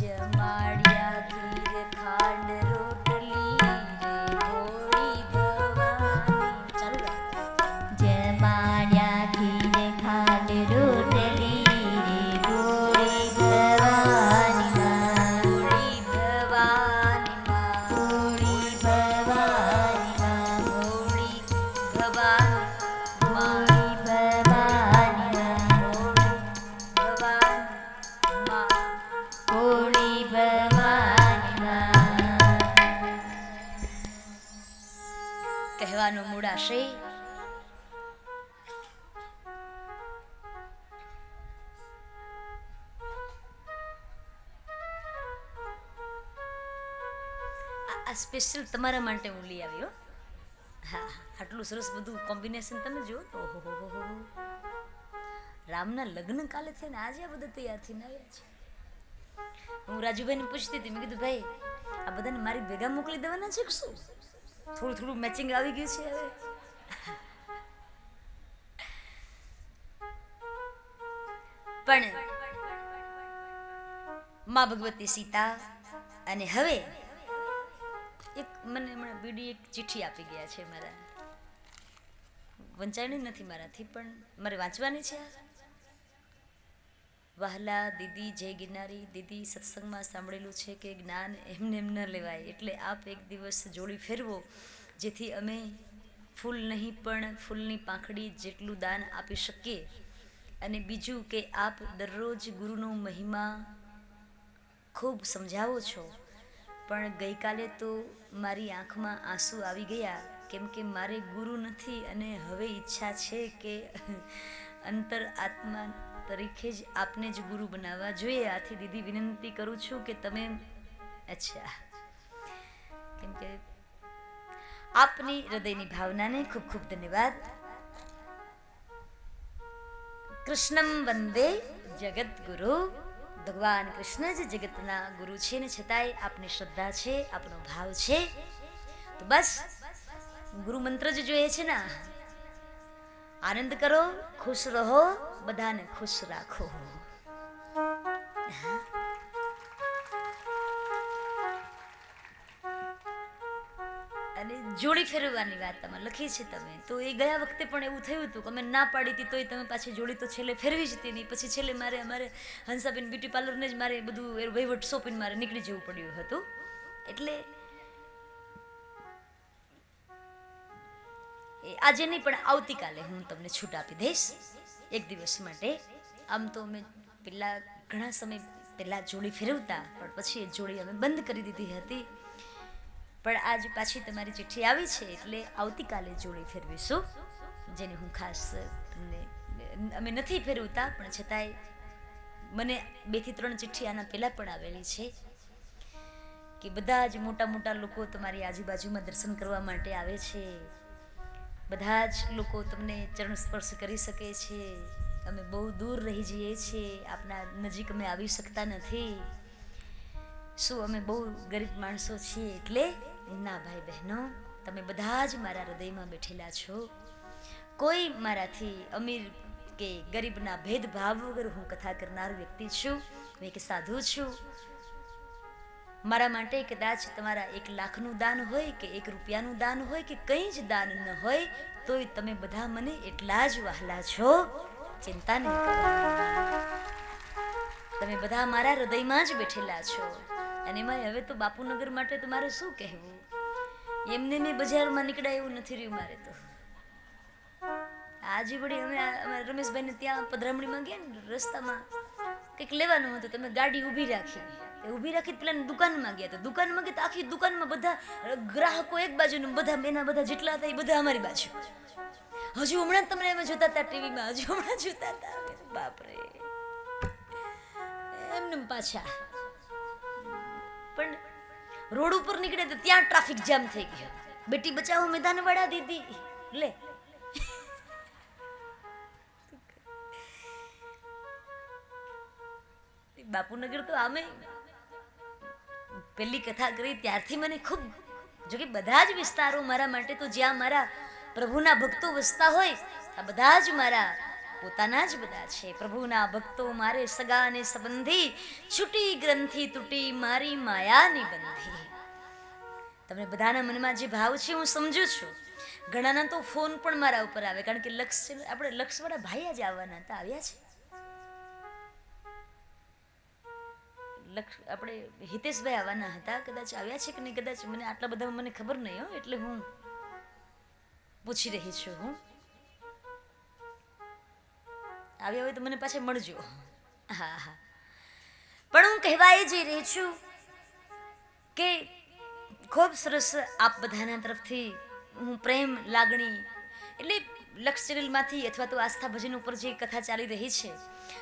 Yeah. કહેવાનો મૂળ આ- સ્પેશિયલ તમારા માટે હું લઈ આવ્યો હા, આટલું સરસ બધું કોમ્બિનેશન તમે જુઓ તો ઓહો. રામના લગ્ન કાલે થઈને આજે આ બધા તૈયાર થઈને આવ્યા છે. હું રાજુભાઈને પૂછતી હતી, મેં કીધું, ભાઈ, આ બધાને મારી ભેગા મોકલી દેવાના છે કે શું? થોડું થોડું મેચિંગ આવી ગયું છે હવે પણ માં ભગવતી સીતા અને હવે એક મને હમણાં બીડી એક ચિઠ્ઠી આપી ગયા છે મારા વંચાણી નથી મારાથી, પણ મારે વાંચવાની છે. વહાલા, દીદી, જય ગિરનારી. દીદી, સત્સંગમાં સાંભળેલું છે કે જ્ઞાન એમને એમ ન લેવાય. એટલે આપ એક દિવસ જોડી ફેરવો, જેથી અમે ફૂલ નહીં પણ ફૂલની પાંખડી જેટલું દાન આપી શકીએ. અને બીજું કે આપ દરરોજ ગુરુનો મહિમા ખૂબ સમજાવો છો. પણ ગઈકાલે તો મારી આંખમાં આંસુ આવી ગયા, કેમ કે મારે ગુરુ નથી અને હવે ઈચ્છા છે કે અંતર આત્મા તરીકે જ આપને જ ગુરુ બનાવવા જોઈએ. આથી દીદી વિનંતી કરું છું કે તમે અચ્છા. કેમ કે આપની હૃદયની ભાવનાને ખૂબ ખૂબ ધન્યવાદ. કૃષ્ણમ વંદે જગત ગુરુ ભગવાન કૃષ્ણ જ જગતના ગુરુ છે ને છતાંય આપની શ્રદ્ધા છે આપનો ભાવ છે. તો બસ, ગુરુ મંત્ર જ જોઈએ છે ને આનંદ કરો, ખુશ રહો, બધાને ખુશ રાખો. અને જોડી ફેરવવાની વાત તમે લખી છે તમે. તો એ ગયા વખતે પણ એવું થયું હતું કે અમે ના પાડી હતી, તોય તમે પાછી જોડી તો છેલ્લે ફેરવી જ હતી નહીં. પછી છેલ્લે મારે, અમારે હંસાબેન બ્યુટી પાર્લરને જ મારે બધું એ વહીવટ સોંપીને મારે નીકળી જવું પડ્યું હતું. એટલે એ આજે નહીં, પણ આવતીકાલે હું તમને છૂટ આપી દઈશ. એક દિવસ માટે. આમ તો અમે પહેલાં ઘણા સમય પહેલાં જોડી ફેરવતા, પણ પછી એ જોડી અમે બંધ કરી દીધી હતી. પણ આજ પાછી તમારી ચિઠ્ઠી આવી છે, એટલે આવતીકાલે જોડી ફેરવીશું. જેને હું ખાસ તમને, અમે નથી ફેરવતા, પણ છતાંય મને બેથી ત્રણ ચિઠ્ઠી આના પહેલાં પણ આવેલી છે કે બધા જ મોટા મોટા લોકો તમારી આજુબાજુમાં દર્શન કરવા માટે આવે છે. બધા જ લોકો તમને ચરણ સ્પર્શ કરી શકે છે. અમે બહુ દૂર રહી જઈએ છીએ. આપના નજીક અમે આવી શકતા નથી. શું અમે બહુ ગરીબ માણસો છીએ એટલે? ના ભાઈ બહેનો, તમે બધા જ મારા હૃદયમાં બેઠેલા છો. કોઈ મારાથી અમીર કે ગરીબના ભેદભાવ વગર હું કથા કરનાર વ્યક્તિ છું. હું એક સાધુ છું. મારા માટે કદાચ તમારા એક લાખનું દાન હોય કે એક રૂપિયાનું દાન હોય કે કંઈ જ દાન ન હોય, તોય તમે બધા મને એટલા જ વહાલા છો. ચિંતા નહીં તમે બધા મારા હૃદયમાં જ બેઠેલા છો. અને એમાં હવે તો બાપુનગર માટે તો મારે શું કહેવું? એમને મેં બજારમાં નીકળાય એવું નથી રહ્યું મારે તો. આજે વળી અમે રમેશભાઈને ત્યાં પધરામણીમાં ગયા ને, રસ્તામાં કંઈક લેવાનું હતું, તમે ગાડી ઊભી રાખી. તે ઊભી રાખી પેલા દુકાનમાં ગયા હતા. દુકાનમાં ગયા આખી દુકાનમાં બધા ગ્રાહકો એક બાજુ બધા એના બધા જેટલા હતા એ બધા અમારી બાજુ. હજુ હમણાં તમને અમે જોતા હતા ટીવીમાં. હજુ હમણાં જોતા હતા. બાપરે. એમને પાછા. પણ રોડ ઉપર નીકળે તો ત્યાં ટ્રાફિક જામ થઈ ગયો. બેટી બચાવો મેદાન વાળા દીદી. લે. બાપુનગર તો આમે પેલી કથા કરી ત્યારથી મને ખૂબ જો કે બધા જ વિસ્તારો મારા માટે તો જ્યાં મારા પ્રભુના ભક્તો વસતા હોય આ બધા જ મારા પોતાના જ બધા છે. પ્રભુના ભક્તો મારે સગા અને સંબંધી છૂટી ગ્રંથિ તૂટી મારી માયાની બંધી. તમને બધાના મનમાં જે ભાવ છે હું સમજુ છું. ઘણાના તો ફોન પણ મારા ઉપર આવે, કારણ કે લક્ષ આપણે લક્ષવાળા ભાઈ જ આવવાના હતા, આવ્યા છે. લક્ષ, આપણે હિતેશભાઈ આવવાના હતા, કદાચ આવ્યા છે કે નહીં, કદાચ મને આટલા બધા મને ખબર નહીં હો, એટલે હું પૂછી રહી છું હું. આવ્યા હોય તો મને પાછા મળજો. હા હા. પણ હું કહેવા એ જઈ રહી છું કે ખૂબ સરસ આપ બધાના તરફથી હું પ્રેમ લાગણી, એટલે લક્ષ ચેનલમાંથી અથવા તો આસ્થા ભજન ઉપર જે કથા ચાલી રહી છે,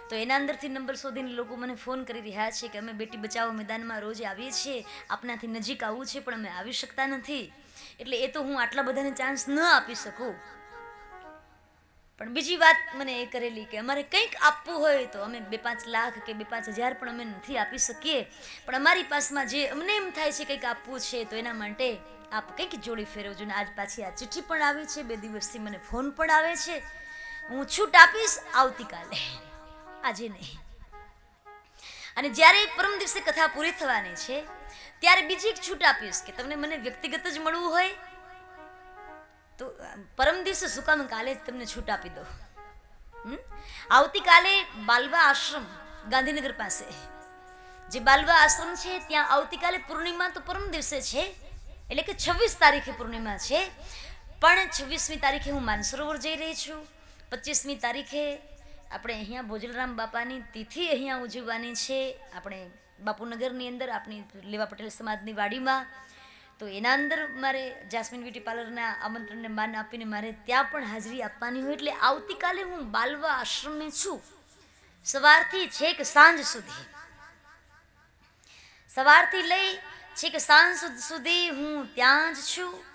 તો એના અંદરથી નંબર શોધીને લોકો મને ફોન કરી રહ્યા છે કે અમે બેટી બચાવો મેદાનમાં રોજ આવીએ છીએ, આપનાથી નજીક આવવું છે, પણ અમે આવી શકતા નથી. એટલે એ તો હું આટલા બધાને ચાન્સ ન આપી શકું. પણ બીજી વાત મને એ કરેલી કે અમારે કંઈક આપવું હોય તો અમે બે પાંચ લાખ કે બે પાંચ હજાર પણ અમે નથી આપી શકીએ. પણ અમારી પાસમાં જે અમને એમ થાય છે કંઈક આપવું છે તો એના માટે આપ કંઈક જોડી ફેરવજો. ને આજ પાછી આ ચિઠ્ઠી પણ આવી છે. બે દિવસથી મને ફોન પણ આવે છે. હું છૂટ આપીશ આવતીકાલે. આજે નહીં. અને જ્યારે પરમ દિવસે કથા પૂરી થવાની છે, ત્યારે બીજી એક છૂટ આપીશ કે તમને મને વ્યક્તિગત જ મળવું હોય તો પરમ દિવસે શું કાલે જ તમને છૂટ આપી દો? આવતીકાલે બાલવા આશ્રમ ગાંધીનગર પાસે. જે બાલવા આશ્રમ છે, ત્યાં આવતીકાલે પૂર્ણિમા તો પરમ દિવસે છે, એટલે કે છવ્વીસ તારીખે પૂર્ણિમા છે. પણ છવ્વીસમી તારીખે હું માનસરોવર જઈ રહી છું. પચીસમી તારીખે આપણે અહીંયા ભોજલરામ બાપાની તિથિ અહીંયા ઉજવવાની છે. આપણે બાપુનગરની અંદર આપણી લેવા પટેલ સમાજની વાડીમાં તો એના અંદર મારે જાસ્મિન બ્યુટી પાર્લરના આમંત્રણને માન આપીને મારે ત્યાં પણ હાજરી આપવાની હોય એટલે આવતીકાલે હું બાલવા આશ્રમે છું. સવારથી છેક સાંજ સુધી. સવારથી લઈ છેક સાંજ સુધ- હું ત્યાં જ છું.